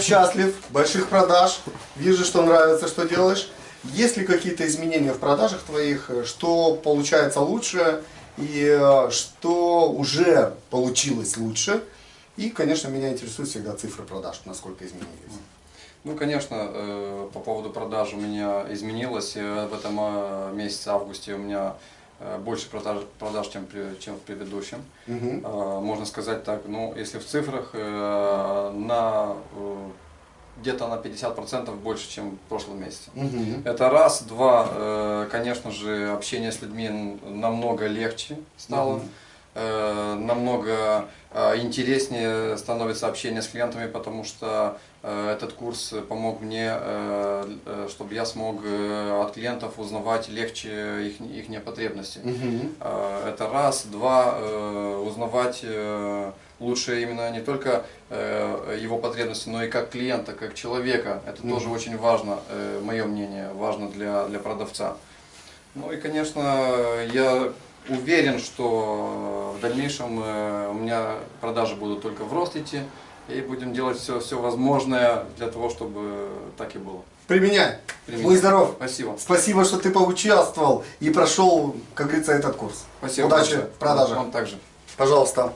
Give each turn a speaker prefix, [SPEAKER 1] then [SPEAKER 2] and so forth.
[SPEAKER 1] Счастлив, больших продаж, вижу, что нравится, что делаешь. Есть ли какие-то изменения в продажах твоих, что получается лучше и э, что уже получилось лучше? И, конечно, меня интересуют всегда цифры продаж, насколько изменились.
[SPEAKER 2] Ну, конечно, э, по поводу продаж у меня изменилось. Э, В этом э, месяце, августе, у меня э, больше продаж, продаж чем, при- чем в предыдущем. Э, Можно сказать так, ну, если в цифрах, э, на э, где-то на 50% больше, чем в прошлом месяце.
[SPEAKER 1] Мгм.
[SPEAKER 2] Это раз. Два, э, конечно же, общение с людьми намного легче стало.
[SPEAKER 1] Мгм.
[SPEAKER 2] Э, Намного э, интереснее становится общение с клиентами, потому что э, этот курс помог мне, чтобы я смог от клиентов узнавать легче их, их потребности.
[SPEAKER 1] Мгм.
[SPEAKER 2] Э, Это раз. Два, узнавать лучше именно не только его потребности, но и как клиента, как человека. Это тоже
[SPEAKER 1] Мгм.
[SPEAKER 2] очень важно, мое мнение, важно для, для продавца. Ну и, конечно, я уверен, что в дальнейшем э, у меня продажи будут только в рост идти, и будем делать все, все возможное для того, чтобы так и было.
[SPEAKER 1] Применяй.
[SPEAKER 2] Применяй.
[SPEAKER 1] Будь здоров.
[SPEAKER 2] Спасибо.
[SPEAKER 1] Спасибо, что ты поучаствовал и прошел, как говорится, этот курс.
[SPEAKER 2] Спасибо.
[SPEAKER 1] Удачи
[SPEAKER 2] большое.
[SPEAKER 1] в продажах.
[SPEAKER 2] Вам также.
[SPEAKER 1] Пожалуйста.